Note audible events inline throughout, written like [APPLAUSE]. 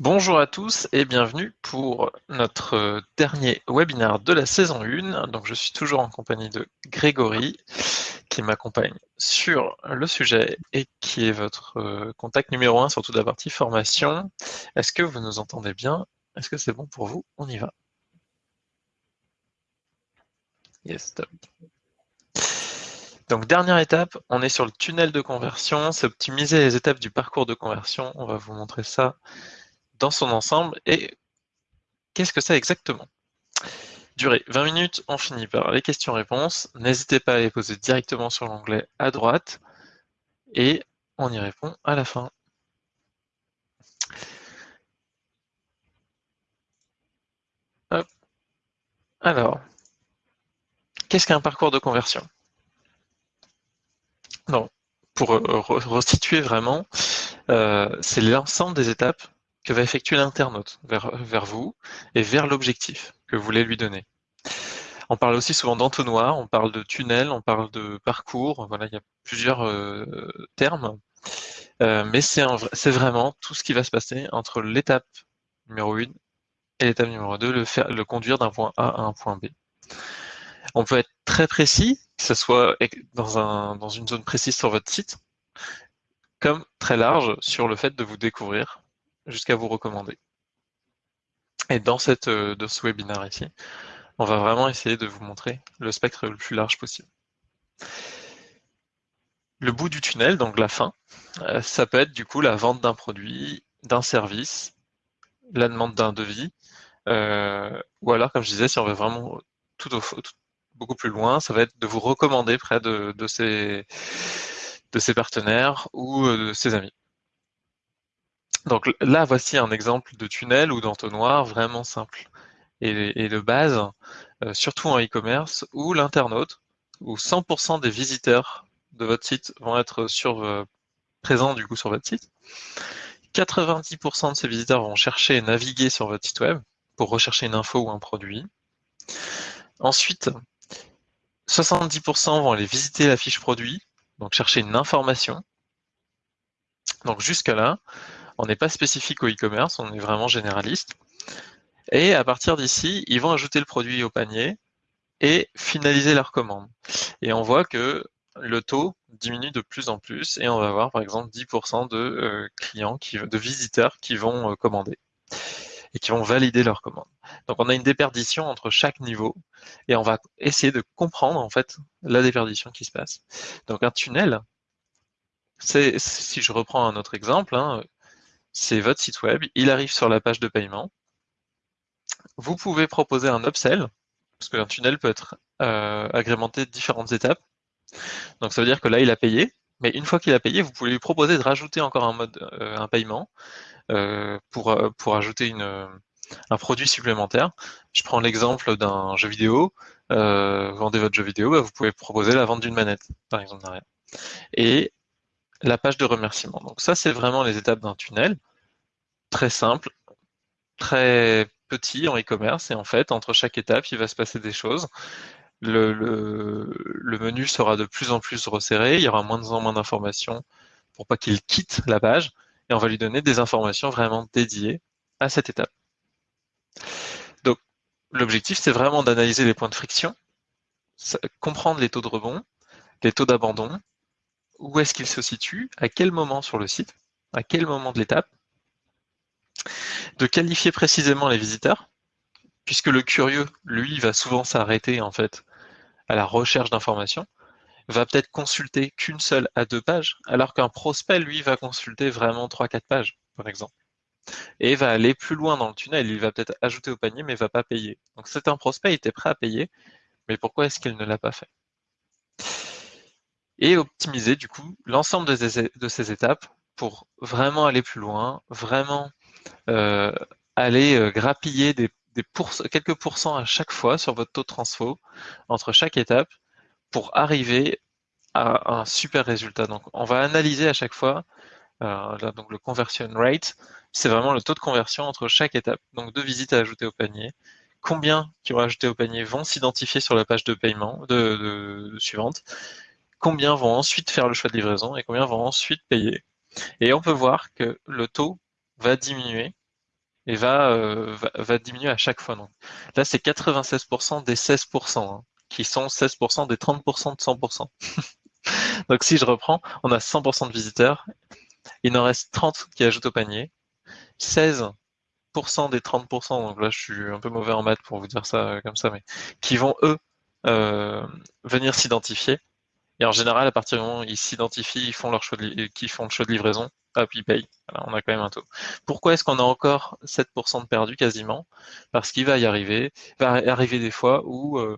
Bonjour à tous et bienvenue pour notre dernier webinaire de la saison 1. Donc je suis toujours en compagnie de Grégory qui m'accompagne sur le sujet et qui est votre euh, contact numéro 1 sur toute la partie formation. Est-ce que vous nous entendez bien? Est-ce que c'est bon pour vous? On y va. Yes, top. Donc dernière étape, on est sur le tunnel de conversion, c'est optimiser les étapes du parcours de conversion. On va vous montrer ça dans son ensemble. Et qu'est-ce que c'est exactement? Durée 20 minutes, on finit par les questions-réponses. N'hésitez pas à les poser directement sur l'onglet à droite et on y répond à la fin. Alors, qu'est-ce qu'un parcours de conversion? Pour restituer vraiment, euh, c'est l'ensemble des étapes que va effectuer l'internaute vers, vous et vers l'objectif que vous voulez lui donner. On parle aussi souvent d'entonnoir, on parle de tunnel, on parle de parcours, voilà, il y a plusieurs euh, termes, euh, mais c'est vraiment tout ce qui va se passer entre l'étape numéro 1 et l'étape numéro 2, le, conduire d'un point A à un point B. On peut être très précis, que ce soit dans une zone précise sur votre site, comme très large sur le fait de vous découvrir jusqu'à vous recommander. Et dans, cette, euh, dans ce webinaire ici, on va vraiment essayer de vous montrer le spectre le plus large possible. Le bout du tunnel, donc la fin, euh, ça peut être du coup la vente d'un produit, d'un service, la demande d'un devis, euh, ou alors, comme je disais, si on veut vraiment tout, au, beaucoup plus loin, ça va être de vous recommander près de, de ses partenaires ou de ses amis. Donc là, voici un exemple de tunnel ou d'entonnoir vraiment simple et, de base, euh, surtout en e-commerce, où l'internaute, où 100% des visiteurs de votre site vont être euh, présents du coup sur votre site. 90% de ces visiteurs vont chercher et naviguer sur votre site web pour rechercher une info ou un produit. Ensuite, 70% vont aller visiter la fiche produit, donc chercher une information. Donc jusqu'à là, on n'est pas spécifique au e-commerce, on est vraiment généraliste. Et à partir d'ici, ils vont ajouter le produit au panier et finaliser leur commande. Et on voit que le taux diminue de plus en plus et on va avoir par exemple 10% de euh, clients, de visiteurs qui vont euh, commander et qui vont valider leur commande. Donc on a une déperdition entre chaque niveau et on va essayer de comprendre en fait la déperdition qui se passe. Donc un tunnel, c'est si je reprends un autre exemple, hein, c'est votre site web, il arrive sur la page de paiement. Vous pouvez proposer un upsell, parce qu'un tunnel peut être euh, agrémenté de différentes étapes. Donc ça veut dire que là, il a payé, mais une fois qu'il a payé, vous pouvez lui proposer de rajouter encore un mode, euh, un paiement euh, pour, ajouter un produit supplémentaire. Je prends l'exemple d'un jeu vidéo. vendez votre jeu vidéo, bah, vous pouvez proposer la vente d'une manette, par exemple derrière. La page de remerciement. Donc ça, c'est vraiment les étapes d'un tunnel, très simple, très petit en e-commerce, et en fait, entre chaque étape, il va se passer des choses. Le, menu sera de plus en plus resserré, il y aura moins en moins d'informations pour pas qu'il quitte la page, et on va lui donner des informations vraiment dédiées à cette étape. Donc, l'objectif, c'est vraiment d'analyser les points de friction, comprendre les taux de rebond, les taux d'abandon, où est-ce qu'il se situe, à quel moment sur le site, à quel moment de l'étape, de qualifier précisément les visiteurs, puisque le curieux, lui, va souvent s'arrêter en fait à la recherche d'informations, va peut-être consulter qu'une seule à deux pages, alors qu'un prospect, lui, va consulter vraiment trois, quatre pages, par exemple. Et va aller plus loin dans le tunnel, il va peut-être ajouter au panier, mais va pas payer. Donc c'est un prospect, il était prêt à payer, mais pourquoi est-ce qu'il ne l'a pas fait? Et optimiser du coup l'ensemble de, ces étapes pour vraiment aller plus loin, vraiment euh, aller euh, grappiller des, quelques pourcents à chaque fois sur votre taux de transfo entre chaque étape pour arriver à un super résultat. Donc on va analyser à chaque fois euh, donc le conversion rate, c'est vraiment le taux de conversion entre chaque étape. Donc deux visites à ajouter au panier, combien qui ont ajouté au panier vont s'identifier sur la page de paiement suivante combien vont ensuite faire le choix de livraison et combien vont ensuite payer. Et on peut voir que le taux va diminuer et va, va, diminuer à chaque fois. Donc là, c'est 96% des 16%, hein, qui sont 16% des 30% de 100%. [LAUGHS] donc si je reprends, on a 100% de visiteurs, il en reste 30 qui ajoutent au panier, 16% des 30%, donc là je suis un peu mauvais en maths pour vous dire ça euh, comme ça, mais qui vont eux euh, venir s'identifier. Et en général, à partir du moment où ils s'identifient, ils font leur choix de, qui font le choix de livraison, hop, ils payent. on a quand même un taux. Pourquoi est-ce qu'on a encore 7% de perdu quasiment? Parce qu'il va y arriver, va arriver des fois où euh,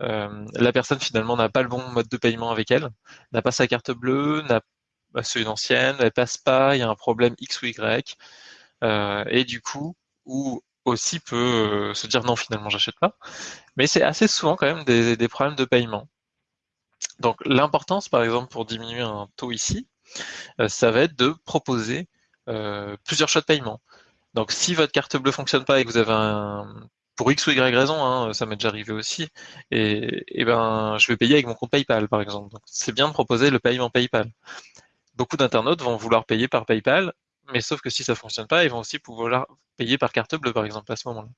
la personne finalement n'a pas le bon mode de paiement avec elle, n'a pas sa carte bleue, n'a pas celui d'ancienne, elle passe pas, il y a un problème X ou Y, et du coup, ou aussi peut euh, se dire non finalement j'achète pas. Mais c'est assez souvent quand même des, problèmes de paiement. Donc l'importance par exemple pour diminuer un taux ici, euh, ça va être de proposer euh, plusieurs choix de paiement. Donc si votre carte bleue fonctionne pas et que vous avez un pour X ou Y raison, hein, ça m'est déjà arrivé aussi, et, ben je vais payer avec mon compte PayPal par exemple. Donc c'est bien de proposer le paiement PayPal. Beaucoup d'internautes vont vouloir payer par PayPal mais sauf que si ça fonctionne pas, ils vont aussi pouvoir payer par carte bleue, par exemple, à ce moment-là.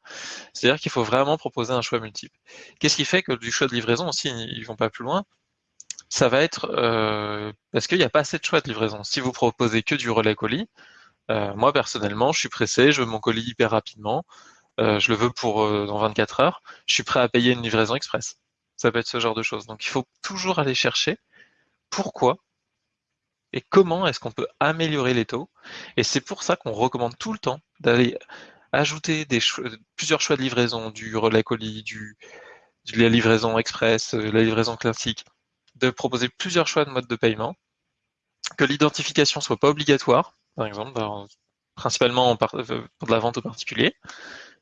C'est-à-dire qu'il faut vraiment proposer un choix multiple. Qu'est-ce qui fait que du choix de livraison aussi, ils vont pas plus loin? Ça va être euh, parce qu'il n'y a pas assez de choix de livraison? Si vous proposez que du relais colis, euh, moi personnellement, je suis pressé, je veux mon colis hyper rapidement, euh, je le veux pour dans 24 heures, je suis prêt à payer une livraison express. Ça peut être ce genre de choses. Donc il faut toujours aller chercher pourquoi et comment est-ce qu'on peut améliorer les taux. Et c'est pour ça qu'on recommande tout le temps d'aller ajouter plusieurs choix de livraison, du relais colis, de la livraison express, euh, la livraison classique, de proposer plusieurs choix de mode de paiement, que l'identification soit pas obligatoire, par exemple, principalement euh, pour de la vente au particulier,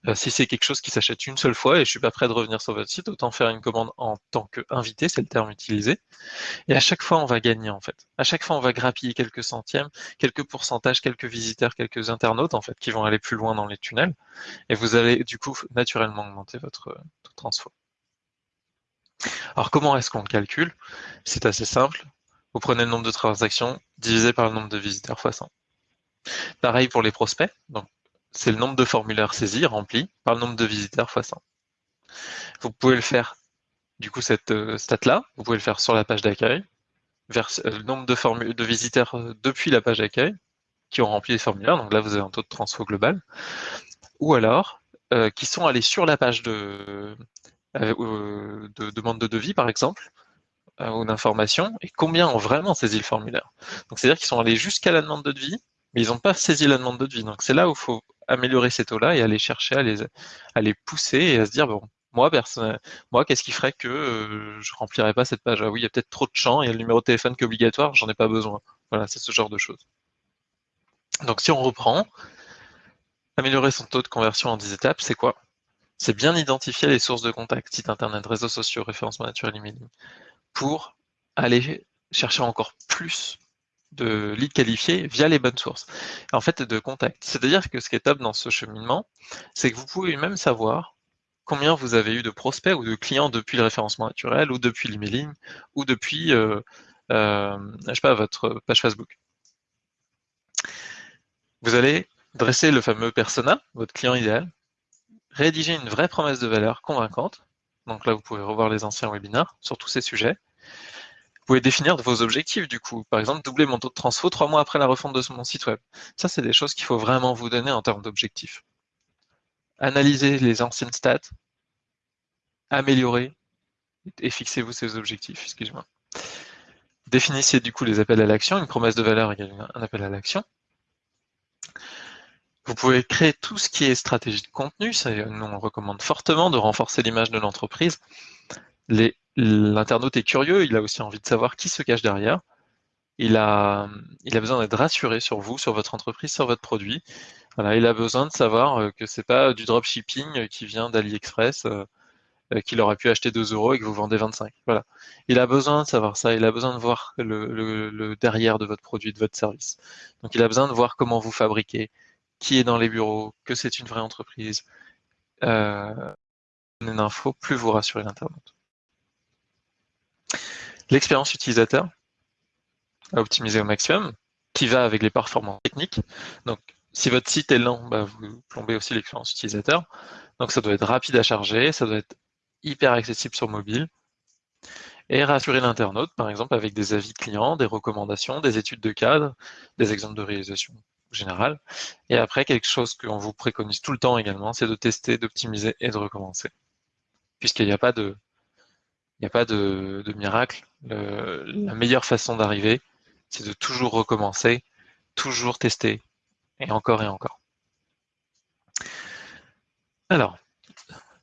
euh, si c'est quelque chose qui s'achète une seule fois et je suis pas prêt de revenir sur votre site, autant faire une commande en tant qu'invité, c'est le terme utilisé. Et à chaque fois, on va gagner en fait. À chaque fois, on va grappiller quelques centièmes, quelques pourcentages, quelques visiteurs, quelques internautes en fait qui vont aller plus loin dans les tunnels. Et vous allez du coup naturellement augmenter votre taux de transfo. Alors comment est-ce qu'on le calcule? C'est assez simple. Vous prenez le nombre de transactions divisé par le nombre de visiteurs x 100. Pareil pour les prospects. C'est le nombre de formulaires saisis, remplis, par le nombre de visiteurs x 100. Vous pouvez le faire, du coup, cette euh, stat-là, vous pouvez le faire sur la page d'accueil, vers euh, le nombre de, de visiteurs euh, depuis la page d'accueil qui ont rempli les formulaires, donc là vous avez un taux de transfo global, ou alors qui sont allés sur la page de, de demande de devis par exemple, ou d'information, et combien ont vraiment saisi le formulaire. Donc c'est-à-dire qu'ils sont allés jusqu'à la demande de devis, mais ils n'ont pas saisi la demande de devis. Donc c'est là où il faut améliorer ces taux-là et aller chercher à les, à les pousser et à se dire, bon, moi, moi, qu'est-ce qui ferait que euh, je remplirais pas cette page? Ah oui, il y a peut-être trop de champs, il y a le numéro de téléphone qui est obligatoire, j'en ai pas besoin. Voilà, c'est ce genre de choses. Donc si on reprend, améliorer son taux de conversion en 10 étapes, c'est quoi? C'est bien identifier les sources de contact, site internet, réseaux sociaux, référencement naturel emailing, pour aller chercher encore plus de leads qualifiés via les bonnes sources. En fait, de contact. C'est-à-dire que ce qui est top dans ce cheminement, c'est que vous pouvez même savoir combien vous avez eu de prospects ou de clients depuis le référencement naturel ou depuis l'emailing ou depuis, euh, euh, sais pas, votre page Facebook. Vous allez dresser le fameux persona, votre client idéal, rédiger une vraie promesse de valeur convaincante. Donc là, vous pouvez revoir les anciens webinaires sur tous ces sujets pouvez définir vos objectifs du coup. Par exemple, doubler mon taux de transfo trois mois après la refonte de mon site web. Ça, c'est des choses qu'il faut vraiment vous donner en termes d'objectifs. Analysez les anciennes stats, améliorez et fixez-vous ces objectifs. Excusez-moi. Définissez du coup les appels à l'action. Une promesse de valeur égale un appel à l'action. Vous pouvez créer tout ce qui est stratégie de contenu. Nous, on recommande fortement de renforcer l'image de l'entreprise. L'internaute est curieux, il a aussi envie de savoir qui se cache derrière. Il a, besoin d'être rassuré sur vous, sur votre entreprise, sur votre produit. Il a besoin de savoir euh, que c'est pas du dropshipping qui vient d'AliExpress, euh, euh, qu'il aurait pu acheter 2 euros et que vous vendez 25. Voilà. Il a besoin de savoir ça, il a besoin de voir le, derrière de votre produit, de votre service. Donc il a besoin de voir comment vous fabriquez, qui est dans les bureaux, que c'est une vraie entreprise. Euh, une info, plus vous rassurez l'internaute. L'expérience utilisateur à optimiser au maximum, qui va avec les performances techniques. Donc, si votre site est lent, bah, vous plombez aussi l'expérience utilisateur. Donc ça doit être rapide à charger, ça doit être hyper accessible sur mobile. Et rassurer l'internaute, par exemple, avec des avis clients, des recommandations, des études de cadre, des exemples de réalisation générale. Et après, quelque chose qu'on vous préconise tout le temps également, c'est de tester, d'optimiser et de recommencer. Puisqu'il n'y a pas de, il n'y a pas de, miracle. la meilleure façon d'arriver, c'est de toujours recommencer, toujours tester, et encore et encore. Alors,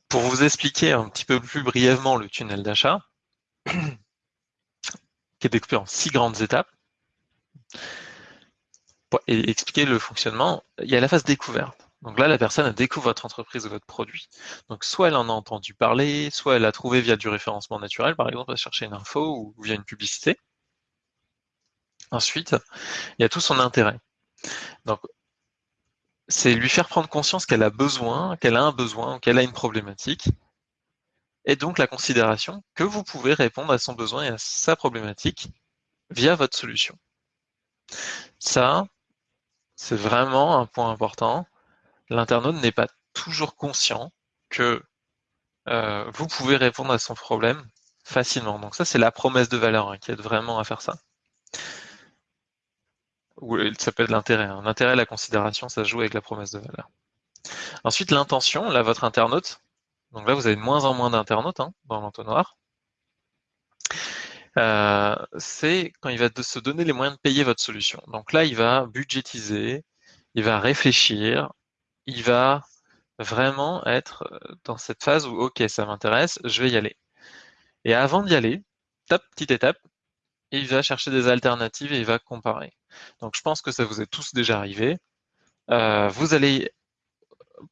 pour vous expliquer un petit peu plus brièvement le tunnel d'achat, [COUGHS] qui est découpé en six grandes étapes, et expliquer le fonctionnement, il y a la phase découverte. Donc là, la personne découvre votre entreprise ou votre produit. Donc soit elle en a entendu parler, soit elle a trouvé via du référencement naturel, par exemple, à chercher une info ou via une publicité. Ensuite, il y a tout son intérêt. Donc, c'est lui faire prendre conscience qu'elle a besoin, qu'elle a un besoin, qu'elle a une problématique, et donc la considération que vous pouvez répondre à son besoin et à sa problématique via votre solution. Ça, c'est vraiment un point important. L'internaute n'est pas toujours conscient que euh, vous pouvez répondre à son problème facilement. Donc ça, c'est la promesse de valeur hein, qui aide vraiment à faire ça ou ça peut être l'intérêt. Hein. L'intérêt, la considération, ça joue avec la promesse de valeur. Ensuite, l'intention, là, votre internaute. Donc là, vous avez de moins en moins d'internautes hein, dans l'entonnoir. Euh, c'est quand il va se donner les moyens de payer votre solution. Donc là, il va budgétiser, il va réfléchir, il va vraiment être dans cette phase où, OK, ça m'intéresse, je vais y aller. Et avant d'y aller, petite étape, il va chercher des alternatives et il va comparer. Donc je pense que ça vous est tous déjà arrivé. Euh, vous allez,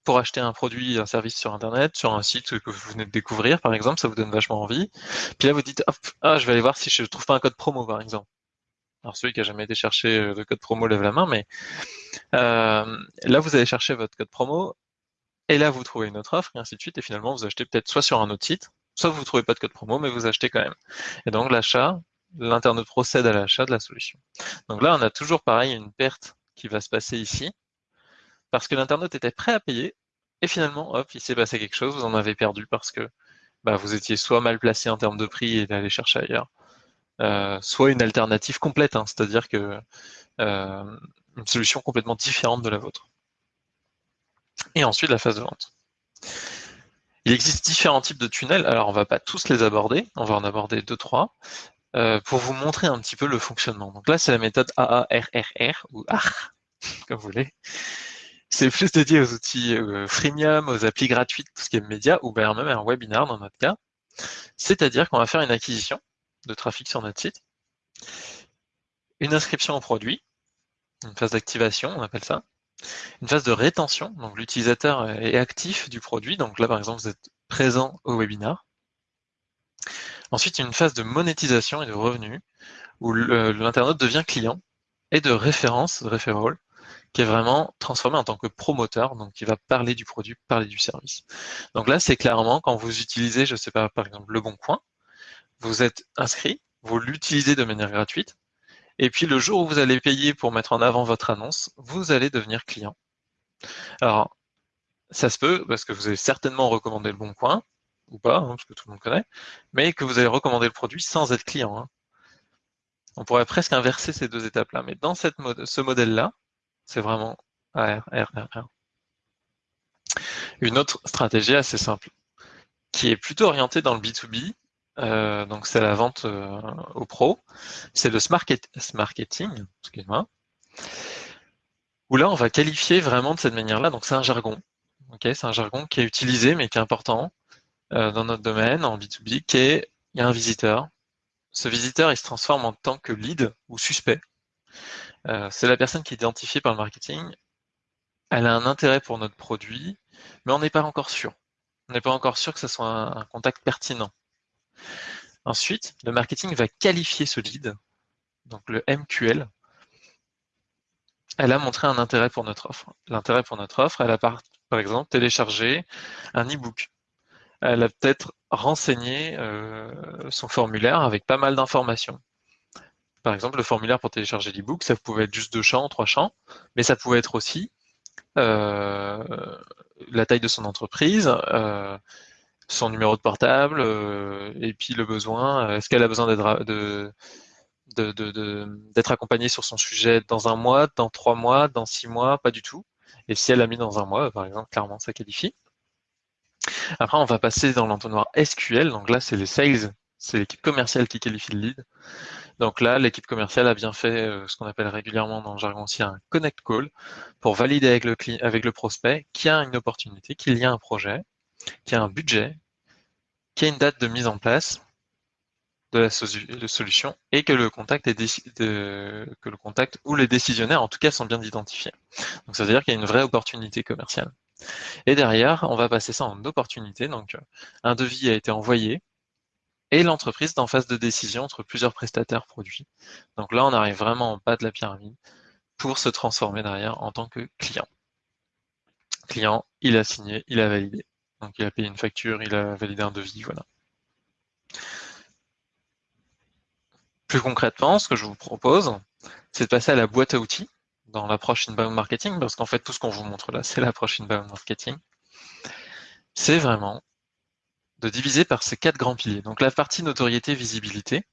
pour acheter un produit, un service sur Internet, sur un site que vous venez de découvrir, par exemple, ça vous donne vachement envie. Puis là, vous dites, ah, je vais aller voir si je ne trouve pas un code promo, par exemple. Alors celui qui a jamais été chercher euh, le code promo lève la main, mais euh, là, vous allez chercher votre code promo, et là, vous trouvez une autre offre, et ainsi de suite, et finalement, vous achetez peut-être soit sur un autre site, soit vous ne trouvez pas de code promo, mais vous achetez quand même. Et donc l'achat, l'internaute procède à l'achat de la solution. Donc là, on a toujours pareil une perte qui va se passer ici, parce que l'internaute était prêt à payer, et finalement, hop, il s'est passé quelque chose, vous en avez perdu parce que bah, vous étiez soit mal placé en termes de prix et d'aller chercher ailleurs, euh, soit une alternative complète, hein, c'est-à-dire que euh, une solution complètement différente de la vôtre. Et ensuite, la phase de vente. Il existe différents types de tunnels, alors on ne va pas tous les aborder, on va en aborder deux, trois. Euh, pour vous montrer un petit peu le fonctionnement. Donc là, c'est la méthode AARRR, ou AR, comme vous voulez. C'est plus dédié aux outils euh, freemium, aux applis gratuites, tout ce qui est média, ou bien même un webinar dans notre cas. C'est-à-dire qu'on va faire une acquisition de trafic sur notre site, une inscription au produit, une phase d'activation, on appelle ça, une phase de rétention, donc l'utilisateur est actif du produit, donc là par exemple vous êtes présent au webinar, Ensuite, une phase de monétisation et de revenus où l'internaute devient client et de référence, de referral, qui est vraiment transformé en tant que promoteur, donc qui va parler du produit, parler du service. Donc là, c'est clairement quand vous utilisez, je ne sais pas, par exemple, Le Bon Coin, vous êtes inscrit, vous l'utilisez de manière gratuite, et puis le jour où vous allez payer pour mettre en avant votre annonce, vous allez devenir client. Alors, ça se peut, parce que vous avez certainement recommandé Le Bon Coin, ou pas, hein, parce que tout le monde connaît, mais que vous allez recommander le produit sans être client. Hein. On pourrait presque inverser ces deux étapes-là, mais dans ce modèle-là, c'est vraiment AR, Une autre stratégie assez simple, qui est plutôt orientée dans le B2B, euh, donc c'est la vente euh, au pro, c'est le smart marketing, excuse-moi, où là on va qualifier vraiment de cette manière-là, donc c'est un jargon, c'est un jargon qui est utilisé mais qui est important, euh, dans notre domaine, en B2B, qui est, il y a un visiteur. Ce visiteur, il se transforme en tant que lead ou suspect. Euh, c'est la personne qui est identifiée par le marketing. Elle a un intérêt pour notre produit, mais on n'est pas encore sûr. On n'est pas encore sûr que ce soit un, contact pertinent. Ensuite, le marketing va qualifier ce lead, donc le MQL. Elle a montré un intérêt pour notre offre. L'intérêt pour notre offre, elle a par, par exemple téléchargé un e-book elle a peut-être renseigné euh, son formulaire avec pas mal d'informations. Par exemple, le formulaire pour télécharger l'e-book, ça pouvait être juste deux champs, trois champs, mais ça pouvait être aussi euh, la taille de son entreprise, euh, son numéro de portable, euh, et puis le besoin. Est-ce qu'elle a besoin d'être accompagnée sur son sujet dans un mois, dans trois mois, dans six mois, pas du tout. Et si elle a mis dans un mois, par exemple, clairement, ça qualifie. Après, on va passer dans l'entonnoir SQL. Donc là, c'est les sales, c'est l'équipe commerciale qui qualifie le lead. Donc là, l'équipe commerciale a bien fait euh, ce qu'on appelle régulièrement dans le jargon aussi un connect call pour valider avec le, avec le prospect qu'il y a une opportunité, qu'il y a un projet, qu'il y a un budget, qu'il y a une date de mise en place de la solution et que le contact est que le contact ou les décisionnaires en tout cas sont bien identifiés. Donc ça veut dire qu'il y a une vraie opportunité commerciale. Et derrière, on va passer ça en opportunité. Donc un devis a été envoyé, et l'entreprise est en phase de décision entre plusieurs prestataires produits. Donc là, on arrive vraiment en bas de la pyramide pour se transformer derrière en tant que client. Client, il a signé, il a validé. Donc il a payé une facture, il a validé un devis, voilà. Plus concrètement, ce que je vous propose, c'est de passer à la boîte à outils dans l'approche inbound marketing, parce qu'en fait, tout ce qu'on vous montre là, c'est l'approche inbound marketing. C'est vraiment de diviser par ces quatre grands piliers. Donc la partie notoriété, visibilité,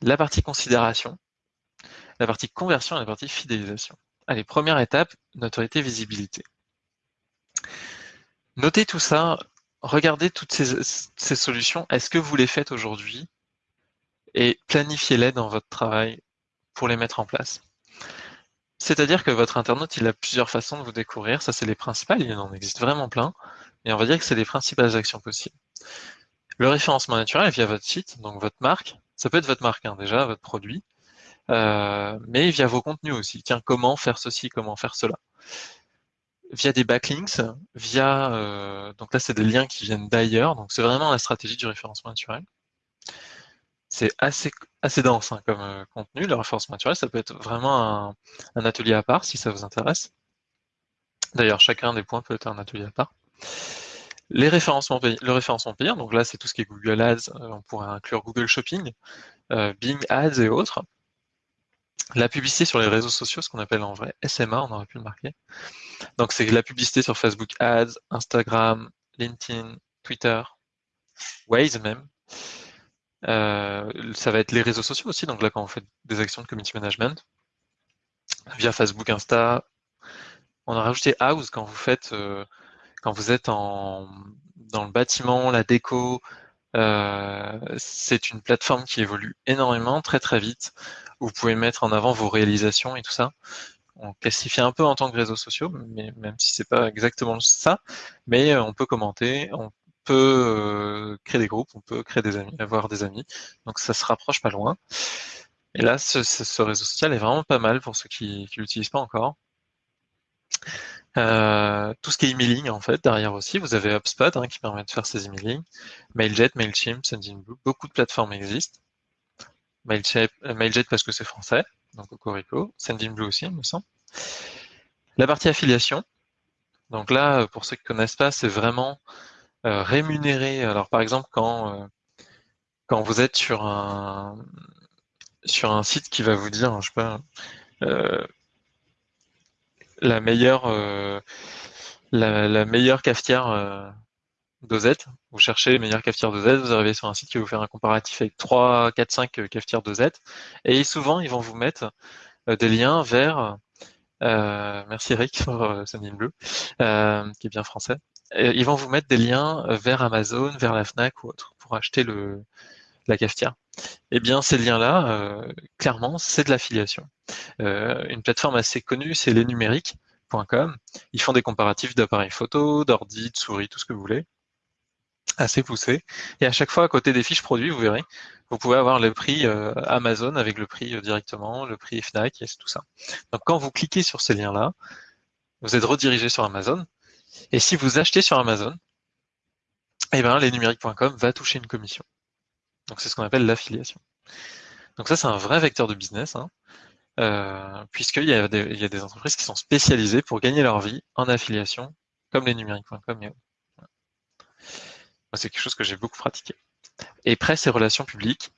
la partie considération, la partie conversion et la partie fidélisation. Allez, première étape, notoriété, visibilité. Notez tout ça, regardez toutes ces, ces solutions, est-ce que vous les faites aujourd'hui? Et planifiez-les dans votre travail pour les mettre en place. C'est-à-dire que votre internaute, il a plusieurs façons de vous découvrir, ça c'est les principales, il en existe vraiment plein, et on va dire que c'est les principales actions possibles. Le référencement naturel via votre site, donc votre marque, ça peut être votre marque hein, déjà, votre produit, euh, mais via vos contenus aussi. Tiens, comment faire ceci, comment faire cela? Via des backlinks, via euh, donc là c'est des liens qui viennent d'ailleurs, donc c'est vraiment la stratégie du référencement naturel. C'est assez, assez dense hein, comme euh, contenu, le référencement naturel, ça peut être vraiment un, un atelier à part si ça vous intéresse. D'ailleurs, chacun des points peut être un atelier à part. Les référencements le référencement payant, donc là c'est tout ce qui est Google Ads, euh, on pourrait inclure Google Shopping, euh, Bing Ads et autres. La publicité sur les réseaux sociaux, ce qu'on appelle en vrai SMA, on aurait pu le marquer. Donc c'est la publicité sur Facebook Ads, Instagram, LinkedIn, Twitter, Waze même. Euh, ça va être les réseaux sociaux aussi, donc là quand on fait des actions de community management, via Facebook, Insta, on a rajouté House quand vous faites quand vous êtes dans le bâtiment, la déco, euh, c'est une plateforme qui évolue énormément, très très vite, où vous pouvez mettre en avant vos réalisations et tout ça. On classifie un peu en tant que réseaux sociaux, mais même si c'est pas exactement ça, mais euh, on peut commenter, on peut euh, créer des groupes, on peut créer des amis, avoir des amis, donc ça se rapproche pas loin. Et là, ce, ce réseau social est vraiment pas mal pour ceux qui ne l'utilisent pas encore. Euh, tout ce qui est emailing, en fait, derrière aussi, vous avez HubSpot hein, qui permet de faire ces emailing, Mailjet, Mailchimp, Sendinblue, beaucoup de plateformes existent. Mailjet, euh, Mailjet parce que c'est français, donc Cocorico, Sendinblue aussi, il me semble. La partie affiliation, donc là, pour ceux qui ne connaissent pas, c'est vraiment euh, rémunérer. Alors par exemple, quand, quand vous êtes sur un, sur un site qui va vous dire, je sais pas, la meilleure, euh, la, meilleure cafetière euh, dosette. Vous cherchez les meilleures cafetières dosette, vous arrivez sur un site qui va vous faire un comparatif avec 3, 4, 5 cafetières dosette. Et souvent, ils vont vous mettre euh, des liens vers, merci Eric pour Sunny Blue, qui est bien français. ils vont vous mettre des liens vers Amazon, vers la FNAC ou autre pour acheter le, la cafetière. Eh bien, ces liens-là, euh, clairement, c'est de l'affiliation. Euh, une plateforme assez connue, c'est lesnumériques.com. Ils font des comparatifs d'appareils photo, d'ordi, de souris, tout ce que vous voulez. Assez poussé. Et à chaque fois, à côté des fiches produits, vous verrez, vous pouvez avoir le prix euh, Amazon avec le prix directement, le prix FNAC et tout ça. Donc, quand vous cliquez sur ces liens-là, vous êtes redirigé sur Amazon. Et si vous achetez sur Amazon, eh ben, lesnumériques.com va toucher une commission. Donc c'est ce qu'on appelle l'affiliation. Donc ça, c'est un vrai vecteur de business, hein, euh, puisqu'il y, a des entreprises qui sont spécialisées pour gagner leur vie en affiliation, comme les numériques.com C'est quelque chose que j'ai beaucoup pratiqué. Et presse et relations publiques,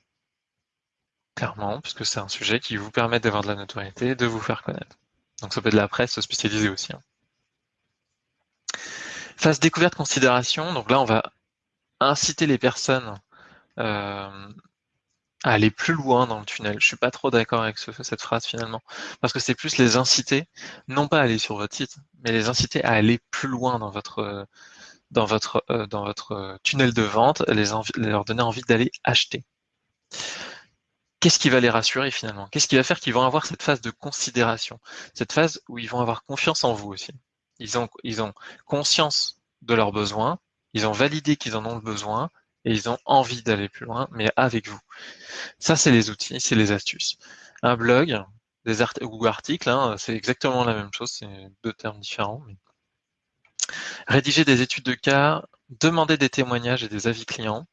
clairement, puisque c'est un sujet qui vous permet d'avoir de la notoriété, de vous faire connaître. Donc ça peut être de la presse spécialisée aussi. Hein. Phase découverte considération, donc là on va inciter les personnes à aller plus loin dans le tunnel. Je suis pas trop d'accord avec cette phrase finalement, parce que c'est plus les inciter, non pas à aller sur votre site, mais les inciter à aller plus loin dans votre euh, votre tunnel de vente, les leur donner envie d'aller acheter. Qu'est-ce qui va les rassurer finalement? Qu'est-ce qui va faire qu'ils vont avoir cette phase de considération, cette phase où ils vont avoir confiance en vous aussi Ils ont ils ont conscience de leurs besoins, ils ont validé qu'ils en ont besoin et ils ont envie d'aller plus loin, mais avec vous. Ça, c'est les outils, c'est les astuces. Un blog, des ou articles, hein, c'est exactement la même chose, c'est deux termes différents. Rédiger des études de cas, demander des témoignages et des avis clients,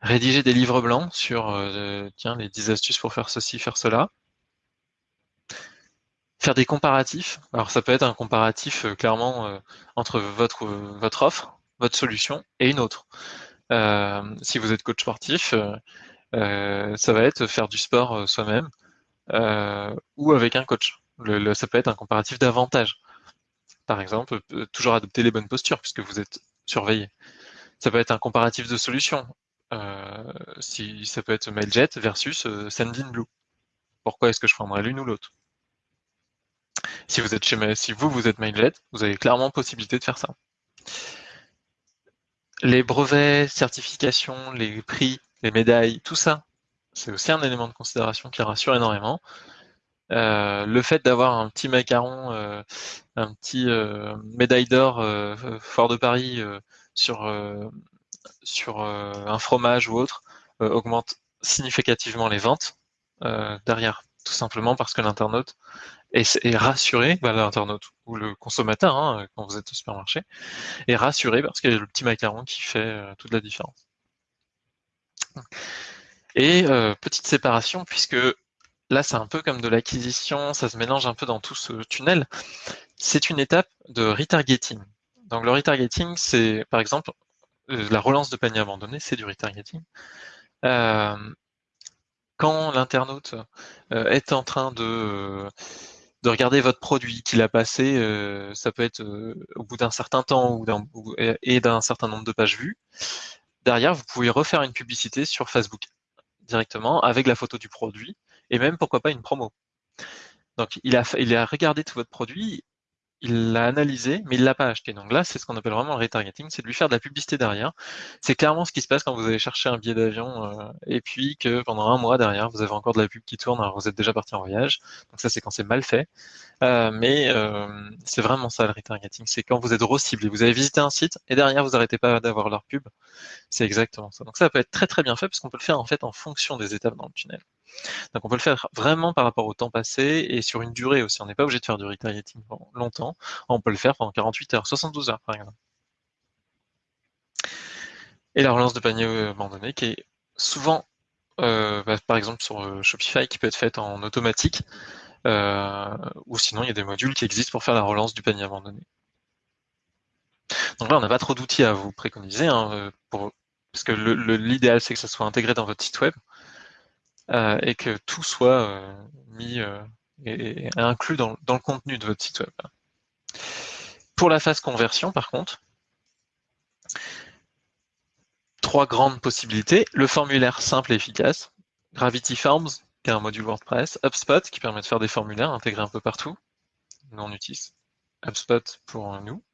rédiger des livres blancs sur euh, les 10 astuces pour faire ceci, faire cela, faire des comparatifs. Alors ça peut être un comparatif euh, clairement euh, entre votre offre, votre solution et une autre. Si vous êtes coach sportif, ça va être faire du sport soi-même ou avec un coach. ça peut être un comparatif d'avantages. Par exemple, toujours adopter les bonnes postures puisque vous êtes surveillé. Ça peut être un comparatif de solutions. si ça peut être Mailjet versus Sendinblue. Pourquoi est-ce que je prendrais l'une ou l'autre? Si vous êtes chez si vous, vous êtes Mailjet, vous avez clairement possibilité de faire ça. Les brevets, certifications, les prix, les médailles, tout ça, c'est aussi un élément de considération qui rassure énormément. Euh, le fait d'avoir un petit macaron, euh, un petit euh, médaille d'or fort de Paris sur, sur un fromage ou autre augmente significativement les ventes derrière, tout simplement parce que l'internaute est, rassuré, bah, l'internaute ou le consommateur, hein, quand vous êtes au supermarché, est rassuré parce qu'il y a le petit macaron qui fait toute la différence. Et petite séparation, puisque là c'est un peu comme de l'acquisition, ça se mélange un peu dans tout ce tunnel, c'est une étape de retargeting. Donc le retargeting, c'est par exemple la relance de panier abandonné, c'est du retargeting. Euh, quand l'internaute euh, est en train de, euh, de regarder votre produit qu'il a passé, ça peut être au bout d'un certain temps ou et d'un certain nombre de pages vues, derrière, vous pouvez refaire une publicité sur Facebook directement avec la photo du produit et même pourquoi pas une promo. Donc il a, il a regardé tout votre produit, il l'a analysé, mais il l'a pas acheté. Donc là, c'est ce qu'on appelle vraiment le retargeting, c'est de lui faire de la publicité derrière. C'est clairement ce qui se passe quand vous allez chercher un billet d'avion euh, et puis que pendant un mois derrière, vous avez encore de la pub qui tourne, alors vous êtes déjà parti en voyage. Donc ça, c'est quand c'est mal fait. Euh, mais euh, c'est vraiment ça le retargeting, c'est quand vous êtes re-ciblé. Vous avez visité un site et derrière, vous n'arrêtez pas d'avoir leur pub. C'est exactement ça. Donc ça peut être très très bien fait parce qu'on peut le faire en fait en fonction des étapes dans le tunnel. Donc on peut le faire vraiment par rapport au temps passé et sur une durée aussi. On n'est pas obligé de faire du retargeting longtemps. On peut le faire pendant 48 heures, 72 heures par exemple. Et la relance de panier abandonné qui est souvent, euh, bah, par exemple sur euh, Shopify, qui peut être faite en automatique, euh, ou sinon il y a des modules qui existent pour faire la relance du panier abandonné. Donc là, on n'a pas trop d'outils à vous préconiser, hein, parce que l'idéal c'est que ça soit intégré dans votre site web. Euh, et que tout soit euh, mis euh, et, inclus dans, le contenu de votre site web. Pour la phase conversion, par contre, trois grandes possibilités. Le formulaire simple et efficace, Gravity Forms, qui est un module WordPress, HubSpot, qui permet de faire des formulaires intégrés un peu partout. Nous, on utilise HubSpot pour nous.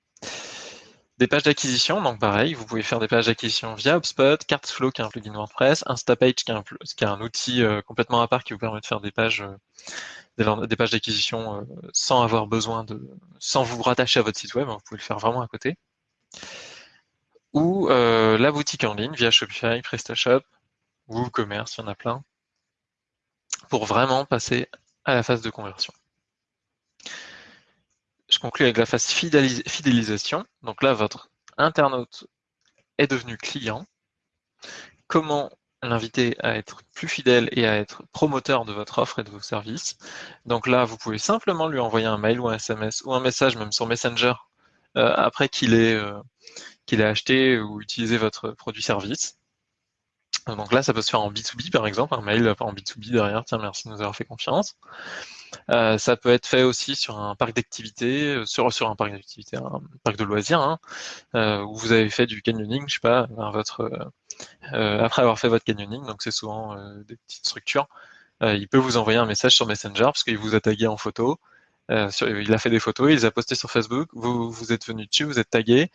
Des pages d'acquisition, donc pareil, vous pouvez faire des pages d'acquisition via HubSpot, Cartflow qui est un plugin WordPress, Instapage qui est un, outil euh, complètement à part qui vous permet de faire des pages euh, d'acquisition euh, sans avoir besoin de sans vous rattacher à votre site web, hein, vous pouvez le faire vraiment à côté. Ou la boutique en ligne via Shopify, PrestaShop, WooCommerce, il y en a plein, pour vraiment passer à la phase de conversion je conclue avec la phase fidélisation. Donc là, votre internaute est devenu client. Comment l'inviter à être plus fidèle et à être promoteur de votre offre et de vos services? Donc là, vous pouvez simplement lui envoyer un mail ou un SMS ou un message, même sur Messenger, euh, après qu'il ait, euh, ait acheté ou utilisé votre produit-service. Donc là, ça peut se faire en B2B, par exemple, un mail en B2B derrière, tiens, merci de nous avoir fait confiance. Euh, ça peut être fait aussi sur un parc d'activités, euh, sur, un parc d'activités, un parc de loisirs, hein, euh, où vous avez fait du canyoning, je sais pas, après avoir fait votre canyoning, donc c'est souvent des petites structures, il peut vous envoyer un message sur Messenger parce qu'il vous a tagué en photo, il a fait des photos, il les a postées sur Facebook, vous, vous êtes venu dessus, vous êtes tagué,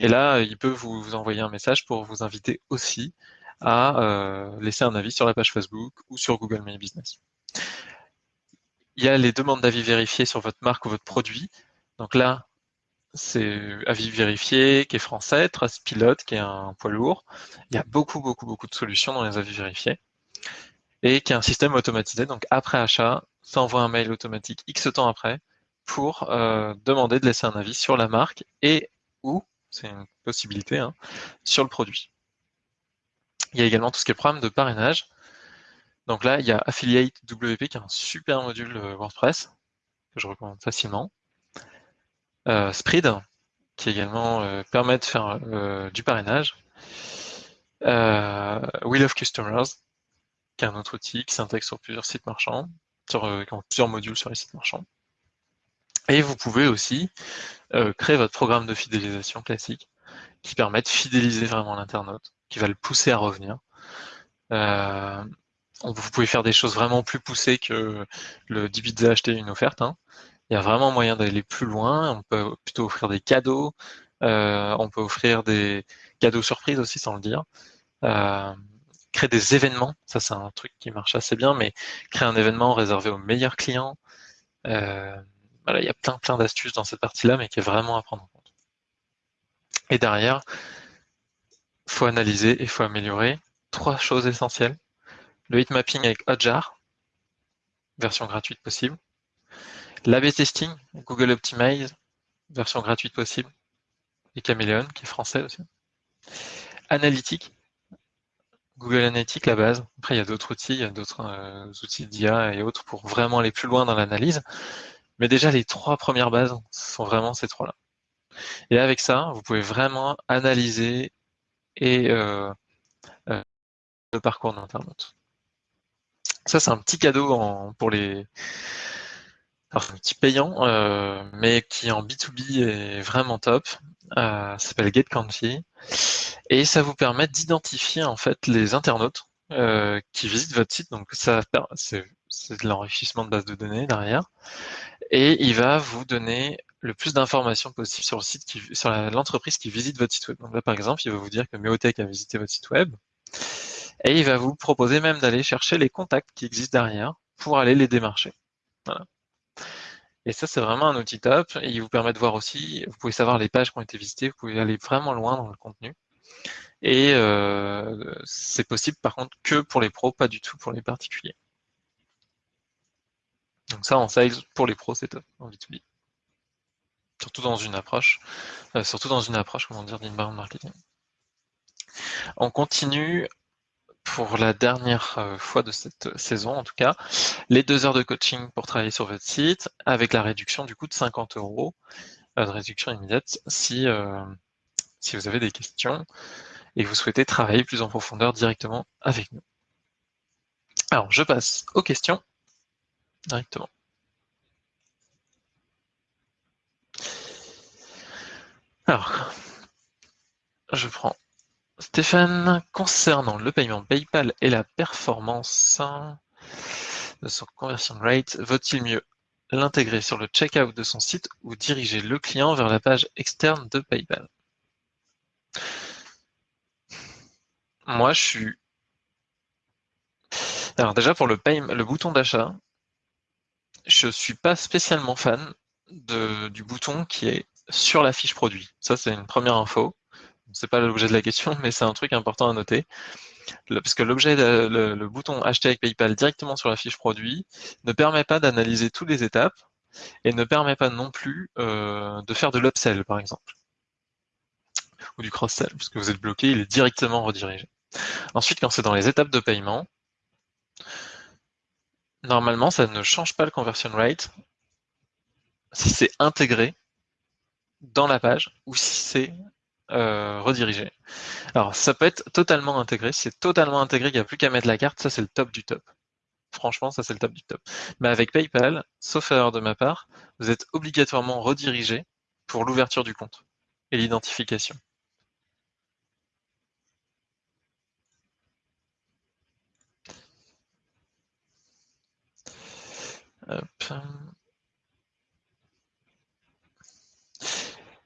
et là, il peut vous, vous, envoyer un message pour vous inviter aussi à laisser un avis sur la page Facebook ou sur Google My Business il y a les demandes d'avis vérifiés sur votre marque ou votre produit. Donc là, c'est avis vérifié qui est français, Trace Pilote qui est un poids lourd. Il y a beaucoup, beaucoup, beaucoup de solutions dans les avis vérifiés et qui est un système automatisé. Donc après achat, ça envoie un mail automatique X temps après pour euh, demander de laisser un avis sur la marque et ou, c'est une possibilité, hein, sur le produit. Il y a également tout ce qui est programme de parrainage. Donc là, il y a Affiliate WP qui est un super module euh, WordPress que je recommande facilement. Euh, Spread qui également euh, permet de faire du parrainage. We Love Customers qui est un autre outil qui s'intègre sur plusieurs sites marchands, sur plusieurs modules sur les sites marchands. Et vous pouvez aussi créer votre programme de fidélisation classique qui permet de fidéliser vraiment l'internaute, qui va le pousser à revenir vous pouvez faire des choses vraiment plus poussées que le 10 bits acheter une offerte. Hein. Il y a vraiment moyen d'aller plus loin. On peut plutôt offrir des cadeaux. Euh, on peut offrir des cadeaux surprises aussi, sans le dire. Euh, créer des événements, ça c'est un truc qui marche assez bien, mais créer un événement réservé aux meilleurs clients. Euh, voilà, il y a plein plein d'astuces dans cette partie-là, mais qui est vraiment à prendre en compte. Et derrière, faut analyser et faut améliorer trois choses essentielles le hitmapping avec Hotjar, version gratuite possible. L'AB testing, Google Optimize, version gratuite possible. Et Chameleon, qui est français aussi. Analytique, Google Analytics, la base. Après, il y a d'autres outils, il y a d'autres euh, outils d'IA et autres pour vraiment aller plus loin dans l'analyse. Mais déjà, les trois premières bases sont vraiment ces trois-là. Et avec ça, vous pouvez vraiment analyser et euh, euh, le parcours d'internaute. Ça, c'est un petit cadeau pour les. Alors, un petit payant, euh, mais qui en B2B est vraiment top. Euh, ça s'appelle GetCountry. Et ça vous permet d'identifier en fait les internautes euh, qui visitent votre site. Donc, ça c'est de l'enrichissement de base de données derrière. Et il va vous donner le plus d'informations possible sur le site sur l'entreprise qui visite votre site web. Donc là, par exemple, il va vous dire que Meotech a visité votre site web. Et il va vous proposer même d'aller chercher les contacts qui existent derrière pour aller les démarcher. Et ça, c'est vraiment un outil top. Et il vous permet de voir aussi, vous pouvez savoir les pages qui ont été visitées, vous pouvez aller vraiment loin dans le contenu. Et euh, c'est possible par contre que pour les pros, pas du tout pour les particuliers. Donc ça, en sales, pour les pros, c'est top, en B2B. Surtout dans une approche, euh, surtout dans une approche, comment dire, d'inbound marketing. On continue pour la dernière euh, fois de cette saison, en tout cas, les deux heures de coaching pour travailler sur votre site, avec la réduction du coup de 50 euros, euh, de réduction immédiate, si, euh, si vous avez des questions et vous souhaitez travailler plus en profondeur directement avec nous. Alors, je passe aux questions directement. Alors, je prends Stéphane, concernant le paiement PayPal et la performance de son conversion rate, vaut-il mieux l'intégrer sur le checkout de son site ou diriger le client vers la page externe de PayPal? Moi, je suis... Alors déjà, pour le, bouton d'achat, je ne suis pas spécialement fan du bouton qui est sur la fiche produit. Ça, c'est une première info c'est pas l'objet de la question, mais c'est un truc important à noter. parce que l'objet, le, bouton acheter avec PayPal directement sur la fiche produit ne permet pas d'analyser toutes les étapes et ne permet pas non plus euh, de faire de l'upsell, par exemple, ou du cross-sell, puisque vous êtes bloqué, il est directement redirigé. Ensuite, quand c'est dans les étapes de paiement, normalement, ça ne change pas le conversion rate si c'est intégré dans la page ou si c'est euh, rediriger. Alors, ça peut être totalement intégré. C'est totalement intégré, il n'y a plus qu'à mettre la carte. Ça, c'est le top du top. Franchement, ça c'est le top du top. Mais avec PayPal, sauf erreur de ma part, vous êtes obligatoirement redirigé pour l'ouverture du compte et l'identification.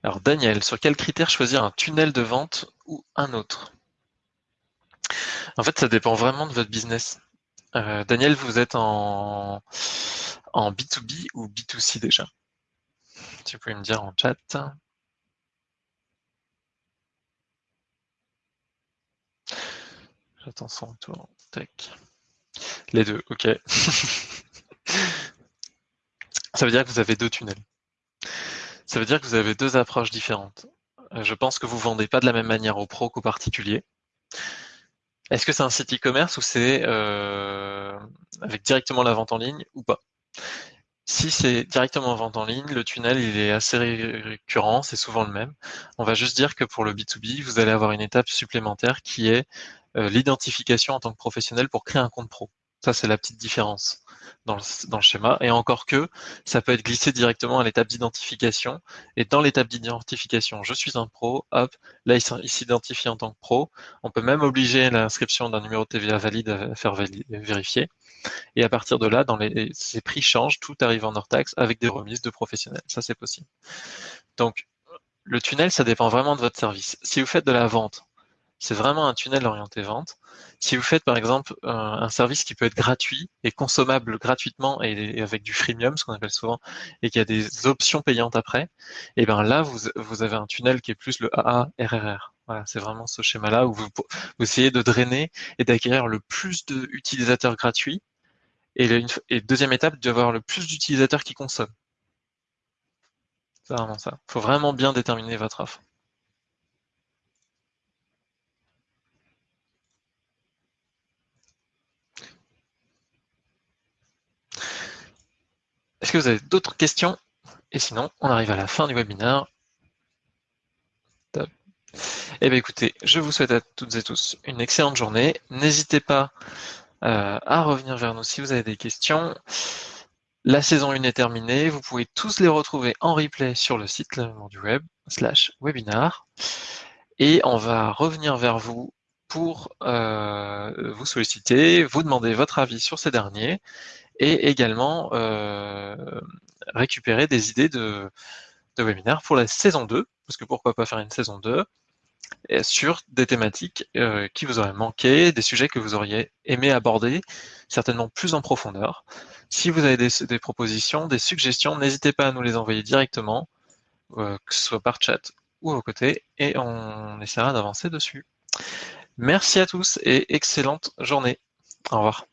Alors Daniel, sur quel critère choisir un tunnel de vente ou un autre? En fait, ça dépend vraiment de votre business. Euh, Daniel, vous êtes en, en B2B ou B2C déjà? Tu peux me dire en chat. J'attends son retour. Les deux, ok. [LAUGHS] Ça veut dire que vous avez deux tunnels. Ça veut dire que vous avez deux approches différentes. Euh, je pense que vous ne vendez pas de la même manière aux pros qu'aux particuliers. Est-ce que c'est un site e-commerce ou c'est euh, avec directement la vente en ligne ou pas? Si c'est directement vente en ligne, le tunnel est assez récurrent, c'est souvent le même. On va juste dire que pour le B2B, vous allez avoir une étape supplémentaire qui est euh, l'identification en tant que professionnel pour créer un compte pro. Ça, c'est la petite différence dans le, schéma. Et encore que, ça peut être glissé directement à l'étape d'identification. Et dans l'étape d'identification, je suis un pro, hop, là, il s'identifie en tant que pro. On peut même obliger l'inscription d'un numéro de TVA valide à faire vérifier. Et à partir de là, dans les, ces prix changent, tout arrive en hors taxe avec des remises de professionnels. Ça, c'est possible. Donc, le tunnel, ça dépend vraiment de votre service. Si vous faites de la vente, c'est vraiment un tunnel orienté vente. Si vous faites par exemple un, service qui peut être gratuit et consommable gratuitement et, avec du freemium, ce qu'on appelle souvent, et qui a des options payantes après, et eh bien là vous, avez un tunnel qui est plus le AARRR. Voilà, c'est vraiment ce schéma-là où vous, vous, essayez de drainer et d'acquérir le plus d'utilisateurs gratuits. Et, et deuxième étape, d'avoir le plus d'utilisateurs qui consomment. C'est vraiment ça. Il faut vraiment bien déterminer votre offre. Est-ce que vous avez d'autres questions Et sinon, on arrive à la fin du webinaire. Eh bien écoutez, je vous souhaite à toutes et tous une excellente journée. N'hésitez pas euh, à revenir vers nous si vous avez des questions. La saison 1 est terminée. Vous pouvez tous les retrouver en replay sur le site du web slash webinar. Et on va revenir vers vous pour euh, vous solliciter, vous demander votre avis sur ces derniers et également euh, récupérer des idées de, de pour la saison 2, parce que pourquoi pas faire une saison 2 sur des thématiques euh, qui vous auraient manqué, des sujets que vous auriez aimé aborder, certainement plus en profondeur. Si vous avez des, propositions, des suggestions, n'hésitez pas à nous les envoyer directement, euh, que ce soit par chat ou au côté, et on essaiera d'avancer dessus. Merci à tous et excellente journée. Au revoir.